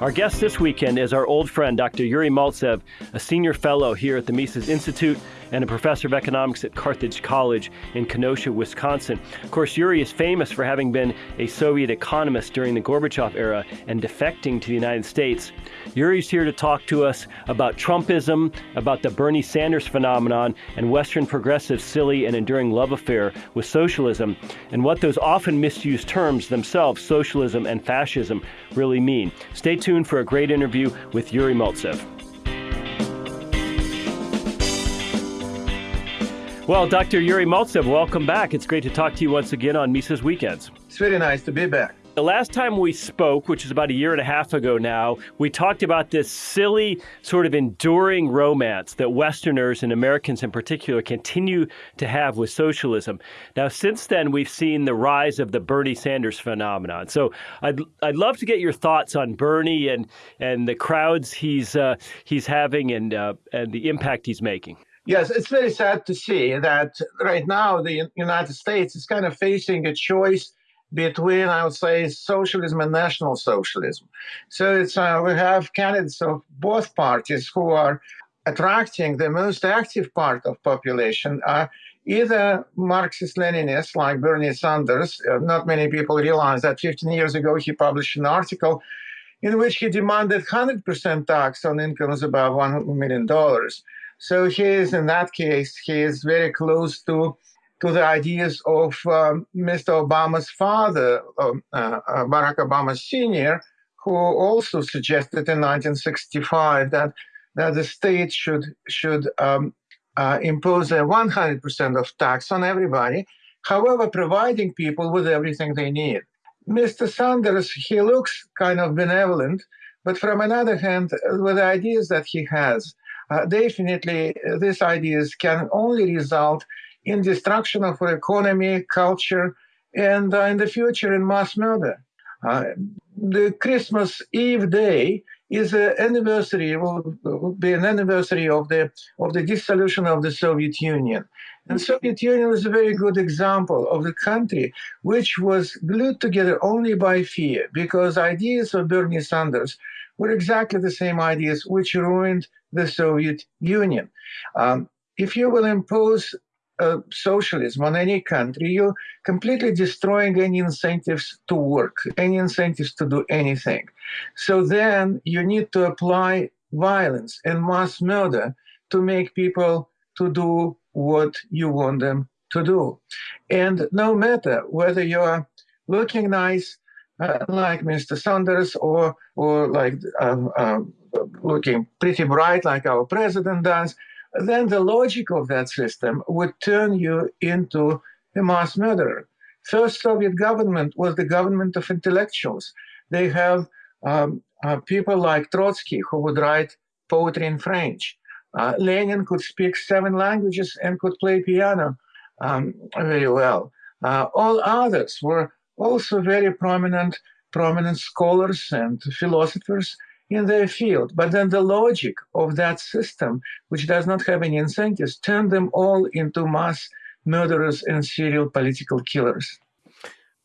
Our guest this weekend is our old friend, Dr. Yuri Maltsev, a senior fellow here at the Mises Institute and a professor of economics at Carthage College in Kenosha, Wisconsin. Of course, Yuri is famous for having been a Soviet economist during the Gorbachev era and defecting to the United States. Yuri's here to talk to us about Trumpism, about the Bernie Sanders phenomenon, and Western progressive silly and enduring love affair with socialism, and what those often misused terms themselves, socialism and fascism, really mean. Stay tuned for a great interview with Yuri Maltsev. Well, Dr. Yuri Maltsev, welcome back. It's great to talk to you once again on Mises Weekends. It's very nice to be back. The last time we spoke, which is about a year and a half ago now, we talked about this silly, sort of enduring romance that Westerners and Americans in particular continue to have with socialism. Now, since then, we've seen the rise of the Bernie Sanders phenomenon. So, I'd I'd love to get your thoughts on Bernie and and the crowds he's uh, he's having and uh, and the impact he's making. Yes, it's very sad to see that right now the United States is kind of facing a choice between, I would say, socialism and national socialism. So it's uh, we have candidates of both parties who are attracting the most active part of population are either Marxist-Leninists like Bernie Sanders. Uh, not many people realize that 15 years ago he published an article in which he demanded 100% tax on incomes above $1 million. So he is, in that case, he is very close to to the ideas of um, Mr. Obama's father, um, uh, uh, Barack Obama Sr., who also suggested in 1965 that that the state should should um, uh, impose a 100% of tax on everybody, however, providing people with everything they need. Mr. Sanders, he looks kind of benevolent, but from another hand, with the ideas that he has, uh, definitely uh, these ideas can only result in destruction of our economy, culture, and uh, in the future in mass murder. Uh, the Christmas Eve day is an anniversary, will, be an anniversary of the, of the dissolution of the Soviet Union. And Soviet Union is a very good example of the country which was glued together only by fear, because ideas of Bernie Sanders were exactly the same ideas which ruined the Soviet Union. Um, if you will impose uh, socialism on any country, you're completely destroying any incentives to work, any incentives to do anything. So then you need to apply violence and mass murder to make people to do what you want them to do. And no matter whether you're looking nice, like Mr. Sanders, or or like um, uh, looking pretty bright, like our president does, then the logic of that system would turn you into a mass murderer. First Soviet government was the government of intellectuals. They have um, uh, people like Trotsky who would write poetry in French. Uh, Lenin could speak seven languages and could play piano um, very well. Uh, all others were also very prominent, prominent scholars and philosophers in their field. But then the logic of that system, which does not have any incentives, turned them all into mass murderers and serial political killers.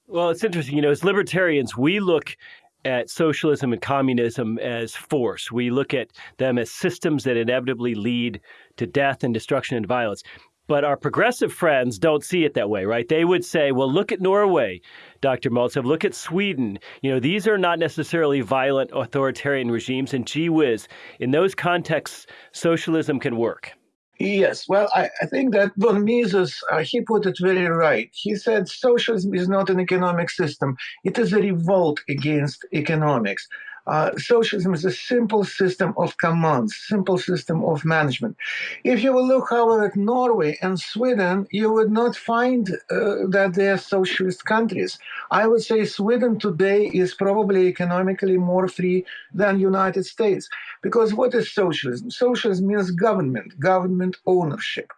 Well, it's interesting. You know, as libertarians, we look at socialism and communism as force. We look at them as systems that inevitably lead to death and destruction and violence. But our progressive friends don't see it that way, right? They would say, well, look at Norway, Dr. Maltsev, look at Sweden. You know, these are not necessarily violent authoritarian regimes, and gee whiz, in those contexts, socialism can work. Yes, well, I, I think that von Mises, uh, he put it very right. He said socialism is not an economic system. It is a revolt against economics. Uh, socialism is a simple system of commands, simple system of management. If you will look, however, at Norway and Sweden, you would not find uh, that they are socialist countries. I would say Sweden today is probably economically more free than United States. Because what is socialism? Socialism means government, government ownership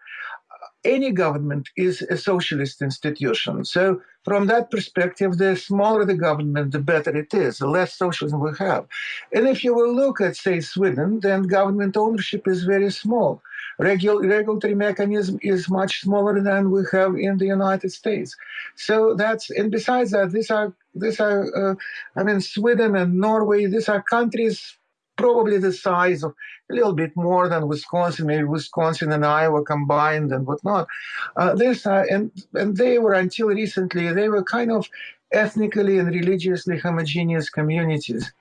any government is a socialist institution. So from that perspective, the smaller the government, the better it is, the less socialism we have. And if you will look at, say, Sweden, then government ownership is very small. Regul- regulatory mechanism is much smaller than we have in the United States. So that's and besides that, these are these are uh, I mean Sweden and Norway. These are countries probably the size of a little bit more than Wisconsin, maybe Wisconsin and Iowa combined and whatnot. Uh, this uh, and and they were until recently they were kind of ethnically and religiously homogeneous communities.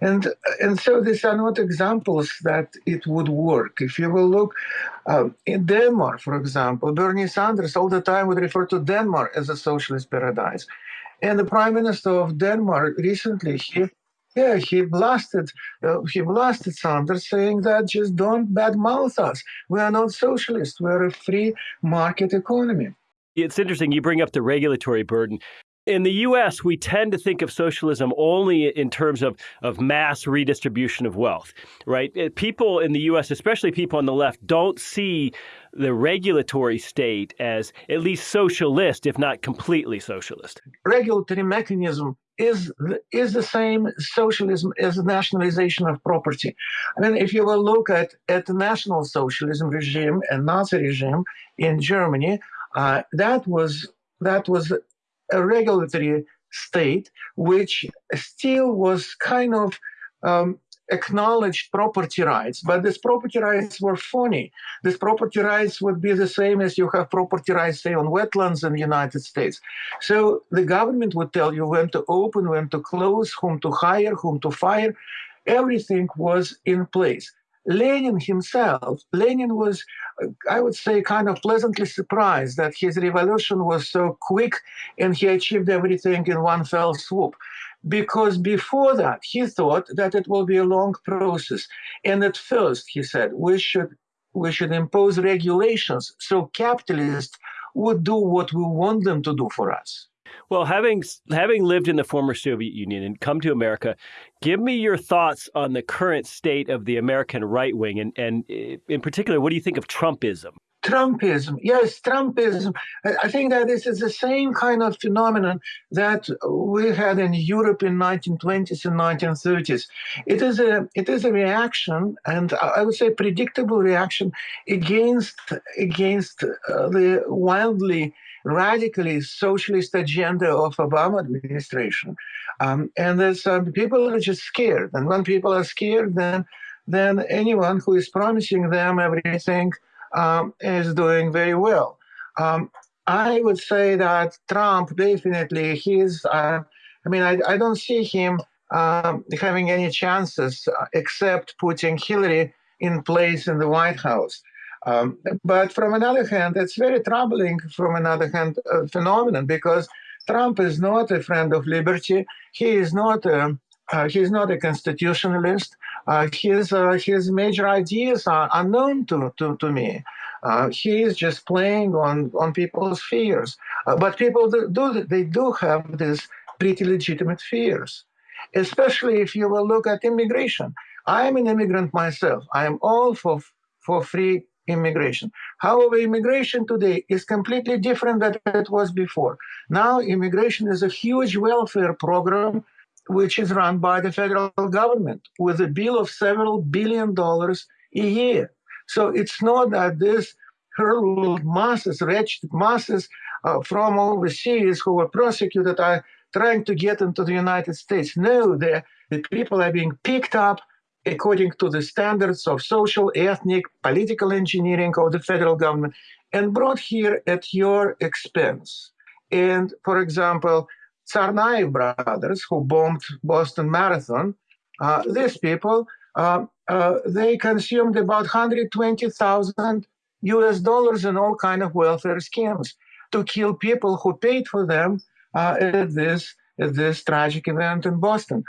And, and so these are not examples that it would work. If you will look um, in Denmark, for example, Bernie Sanders all the time would refer to Denmark as a socialist paradise. And the prime minister of Denmark recently, he yeah, he blasted, uh, he blasted Sanders, saying that just don't badmouth us. We are not socialists. We are a free market economy. It's interesting you bring up the regulatory burden. In the US, we tend to think of socialism only in terms of, of mass redistribution of wealth, right? Uh, people in the US, especially people on the left, don't see the regulatory state as at least socialist, if not completely socialist. Regulatory mechanism is is the same socialism as nationalization of property. I mean, if you will look at at the national socialism regime and Nazi regime in Germany, uh, that was that was a regulatory state which still was kind of um, acknowledged property rights, but these property rights were phony. These property rights would be the same as you have property rights, say, on wetlands in the United States. So the government would tell you when to open, when to close, whom to hire, whom to fire. Everything was in place. Lenin himself, Lenin was, I would say, kind of pleasantly surprised that his revolution was so quick and he achieved everything in one fell swoop. Because before that, he thought that it will be a long process. And at first, he said, we should, we should impose regulations so capitalists would do what we want them to do for us. Well, having having lived in the former Soviet Union and come to America, give me your thoughts on the current state of the American right wing, and and eh, in particular, what do you think of Trumpism? Trumpism, yes, Trumpism. I think that this is the same kind of phenomenon that we had in Europe in 1920s and 1930s. It is a it is a reaction, and I would say predictable reaction against against uh, the wildly radically socialist agenda of Obama administration. Um, and there's um, people are just scared. And when people are scared, then then anyone who is promising them everything um, is doing very well. Um, I would say that Trump definitely he's. Uh, I mean, I, I don't see him um, having any chances uh, except putting Hillary in place in the White House. Um, but from another hand, it's very troubling, from another hand, uh, phenomenon because Trump is not a friend of liberty. He is not a, uh, he's not a constitutionalist. Uh, his, uh, his major ideas are unknown to, to, to me. Uh, he is just playing on, on people's fears. But people do, they do have these pretty legitimate fears, especially if you will look at immigration. I am an immigrant myself. I am all for, for free immigration. However, immigration today is completely different than it was before. Now, immigration is a huge welfare program which is run by the federal government with a bill of several billion dollars a year. So it's not that this hurled masses, wretched masses uh, from overseas who were prosecuted are trying to get into the United States. No, the people are being picked up according to the standards of social, ethnic, political engineering of the federal government and brought here at your expense. And for example, Tsarnaev brothers, who bombed Boston Marathon, uh, these people, uh, uh, they consumed about 120,000 US dollars in all kind of welfare schemes to kill people who paid for them uh, at this at this tragic event in Boston.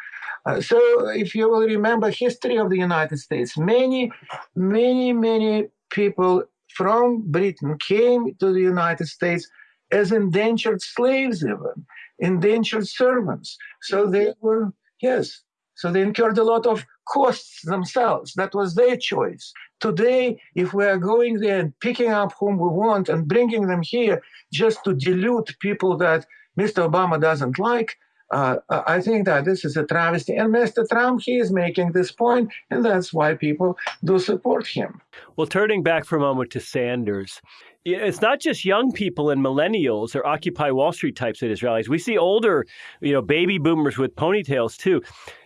Uh, so if you will remember history of the United States, many, many, many people from Britain came to the United States as indentured slaves even, indentured servants. So they were, yes, so they incurred a lot of costs themselves. That was their choice. Today, if we are going there and picking up whom we want and bringing them here just to dilute people that Mr. Obama doesn't like, uh, I think that this is a travesty. And Mr. Trump, he is making this point, and that's why people do support him. Well, turning back for a moment to Sanders, it's not just young people and millennials or Occupy Wall Street types at his rallies. We see older, you know, baby boomers with ponytails too.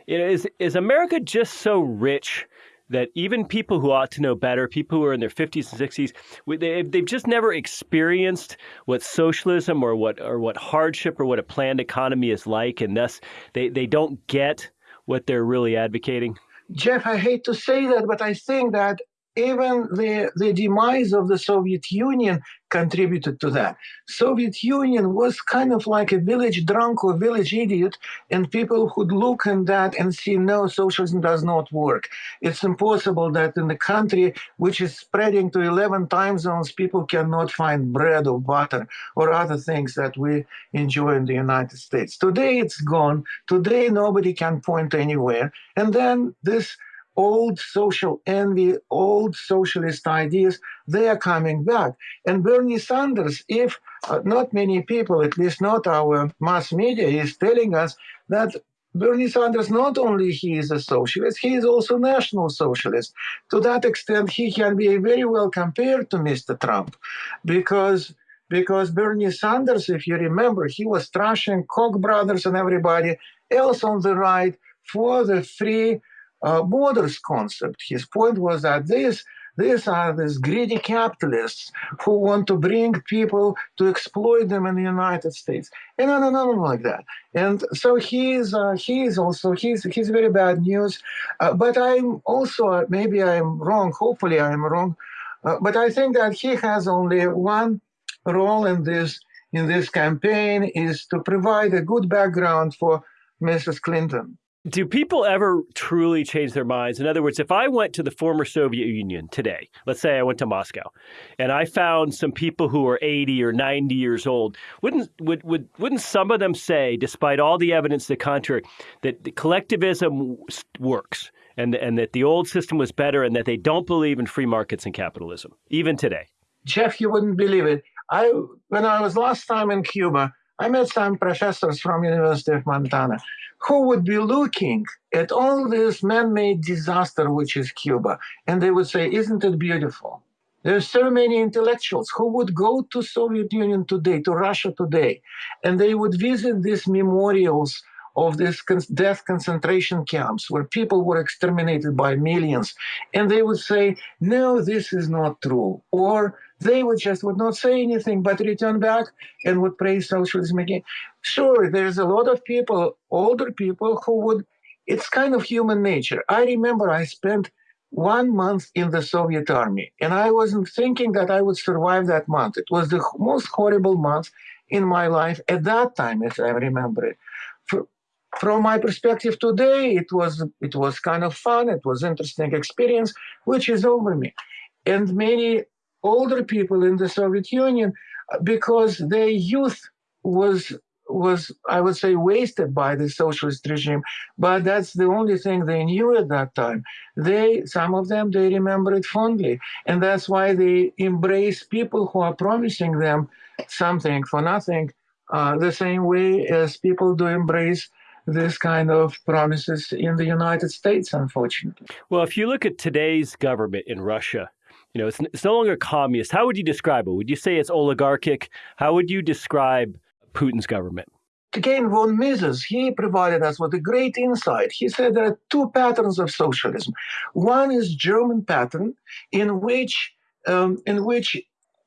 Is is America just so rich that even people who ought to know better, people who are in their 50s and 60s, they, they've just never experienced what socialism or what or what hardship or what a planned economy is like, and thus they, they don't get what they're really advocating? Jeff, I hate to say that, but I think that even the, the demise of the Soviet Union contributed to that. Soviet Union was kind of like a village drunk or village idiot, and people would look at that and see, no, socialism does not work. It's impossible that in the country which is spreading to 11 time zones, people cannot find bread or butter or other things that we enjoy in the United States. Today it's gone. Today nobody can point anywhere. And then this old social envy, old socialist ideas, they are coming back. And Bernie Sanders, if uh, not many people, at least not our mass media, is telling us that Bernie Sanders, not only he is a socialist, he is also national socialist. To that extent, he can be very well compared to Mr. Trump, because because Bernie Sanders, if you remember, he was trashing Koch brothers and everybody else on the right for the free borders concept. His point was that these these are these greedy capitalists who want to bring people to exploit them in the United States, and no, no, no, like that. And so he's uh, he's also he's he's very bad news. Uh, but I'm also maybe I'm wrong. Hopefully I'm wrong. Uh, but I think that he has only one role in this in this campaign is to provide a good background for Mrs. Clinton. Do people ever truly change their minds? In other words, if I went to the former Soviet Union today, let's say I went to Moscow, and I found some people who are 80 or 90 years old, wouldn't would, would wouldn't some of them say, despite all the evidence to the contrary, that the collectivism works and and that the old system was better and that they don't believe in free markets and capitalism, even today? Jeff, you wouldn't believe it. I when I was last time in Cuba, I met some professors from University of Montana who would be looking at all this man-made disaster which is Cuba, and they would say, "Isn't it beautiful?" There's so many intellectuals who would go to Soviet Union today, to Russia today, and they would visit these memorials of these death concentration camps where people were exterminated by millions, and they would say, "No, this is not true," or they would just would not say anything but return back and would praise socialism again. Sure, there's a lot of people, older people, who would, it's kind of human nature. I remember I spent one month in the Soviet army, and I wasn't thinking that I would survive that month. It was the most horrible month in my life at that time, as I remember it. From my perspective today, it was it was kind of fun. It was interesting experience, which is over me. And many older people in the Soviet Union because their youth was was I would say wasted by the socialist regime, but that's the only thing they knew at that time. They some of them they remember it fondly, and that's why they embrace people who are promising them something for nothing, uh, the same way as people do embrace this kind of promises in the United States, unfortunately. Well, if you look at today's government in Russia, you know, it's, it's no longer communist. How would you describe it? Would you say it's oligarchic? How would you describe Putin's government? Again, von Mises, he provided us with a great insight. He said there are two patterns of socialism. One is German pattern, in which um, in which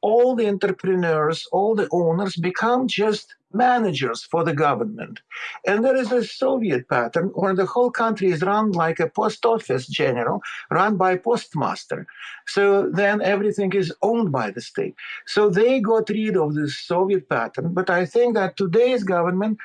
all the entrepreneurs, all the owners become just managers for the government. And there is a Soviet pattern where the whole country is run like a post office general, run by postmaster. So then everything is owned by the state. So they got rid of this Soviet pattern. But I think that today's government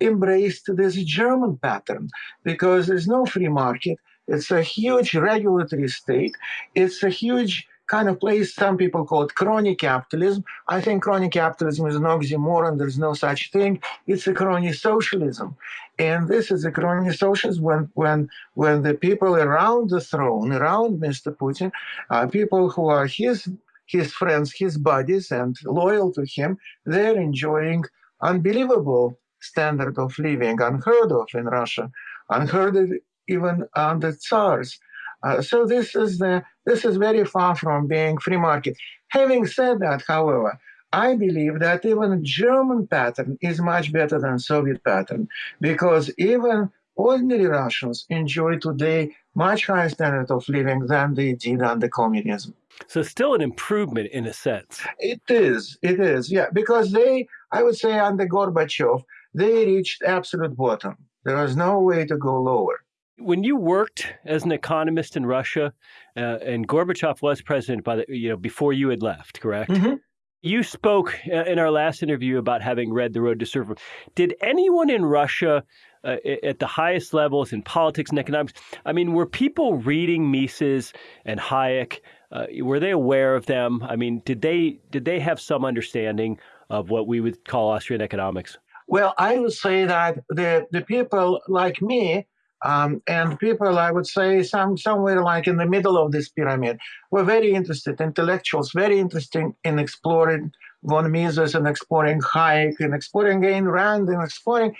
embraced this German pattern because there's no free market. It's a huge regulatory state. It's a huge kind of place some people call it crony capitalism. I think crony capitalism is an oxymoron. There's no such thing. It's a crony socialism. And this is a crony socialism when, when, when the people around the throne, around Mr. Putin, uh, people who are his, his friends, his buddies, and loyal to him, they're enjoying unbelievable standard of living, unheard of in Russia, unheard of even under Tsars. Uh, so this is the this is very far from being free market. Having said that, however, I believe that even German pattern is much better than Soviet pattern because even ordinary Russians enjoy today much higher standard of living than they did under communism. So still an improvement in a sense. It is, it is, yeah, because they, I would say under Gorbachev, they reached absolute bottom. There was no way to go lower. When you worked as an economist in Russia, uh, and Gorbachev was president by the, you know, before you had left, correct? Mm-hmm. You spoke uh, in our last interview about having read The Road to Serfdom. Did anyone in Russia uh, at the highest levels in politics and economics. I mean, were people reading Mises and Hayek? Uh, were they aware of them? I mean, did they did they have some understanding of what we would call Austrian economics? Well, I would say that the the people like me um, and people, I would say, some somewhere like in the middle of this pyramid, were very interested, intellectuals, very interested in exploring von Mises and exploring Hayek and exploring Ayn Rand and exploring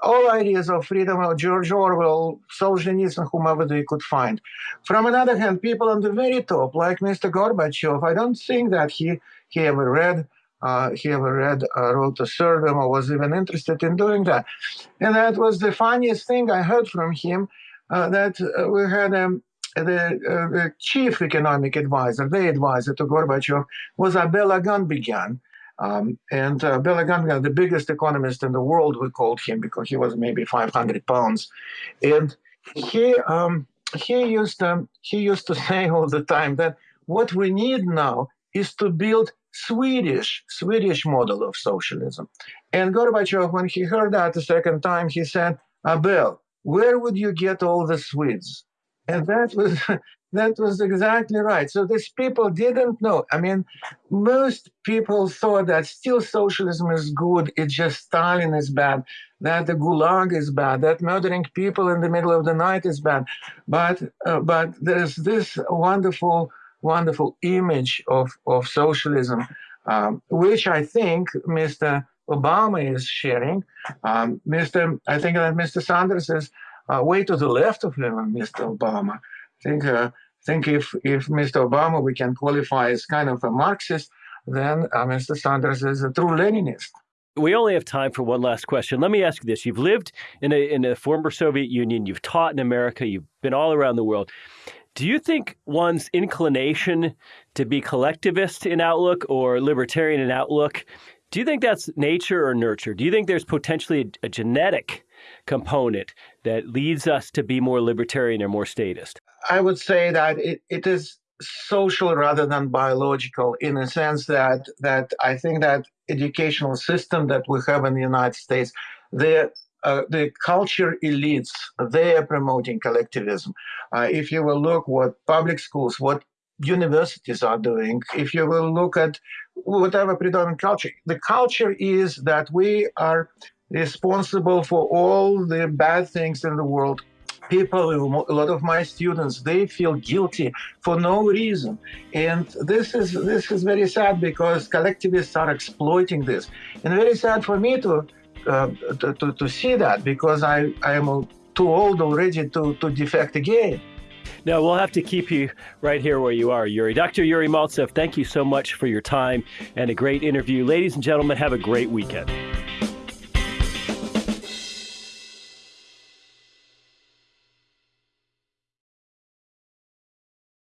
all ideas of freedom of George Orwell, Solzhenitsyn, whomever they could find. From another hand, people on the very top, like Mr. Gorbachev, I don't think that he, he ever read uh, he ever read uh, Road to Serfdom or was even interested in doing that. And that was the funniest thing I heard from him, uh, that uh, we had um, the, uh, the, chief economic advisor, the advisor to Gorbachev, was Abel Aganbegyan. Um, and uh, Aganbegyan, the biggest economist in the world, we called him because he was maybe 500 pounds. And he, um, he, used, um, he used to say all the time that what we need now is to build Swedish, Swedish model of socialism. And Gorbachev, when he heard that the second time, he said, Abel, where would you get all the Swedes? And that was that was exactly right. So these people didn't know. I mean, most people thought that still socialism is good. It's just Stalin is bad. That the Gulag is bad. That murdering people in the middle of the night is bad. But uh, but there's this wonderful wonderful image of of socialism, um, which I think Mr. Obama is sharing. Um, Mr. I think that Mr. Sanders is uh, way to the left of him, Mr. Obama. I think uh, think if if Mr. Obama we can qualify as kind of a Marxist, then uh, Mr. Sanders is a true Leninist. We only have time for one last question. Let me ask you this: You've lived in a in a former Soviet Union, you've taught in America, you've been all around the world. Do you think one's inclination to be collectivist in outlook or libertarian in outlook, do you think that's nature or nurture? Do you think there's potentially a, a genetic component that leads us to be more libertarian or more statist? I would say that it, it is social rather than biological in a sense that that I think that educational system that we have in the United States, the uh, the culture elites, they are promoting collectivism. Uh, if you will look what public schools, what universities are doing, if you will look at whatever predominant culture, the culture is that we are responsible for all the bad things in the world. People a lot of my students they feel guilty for no reason. And this is this is very sad because collectivists are exploiting this. And very sad for me to uh, to, to, to, see that because i i am too old already to to defect again no, we'll have to keep you right here where you are, Yuri. Dr. Yuri Maltsev, thank you so much for your time and a great interview. Ladies and gentlemen, have a great weekend.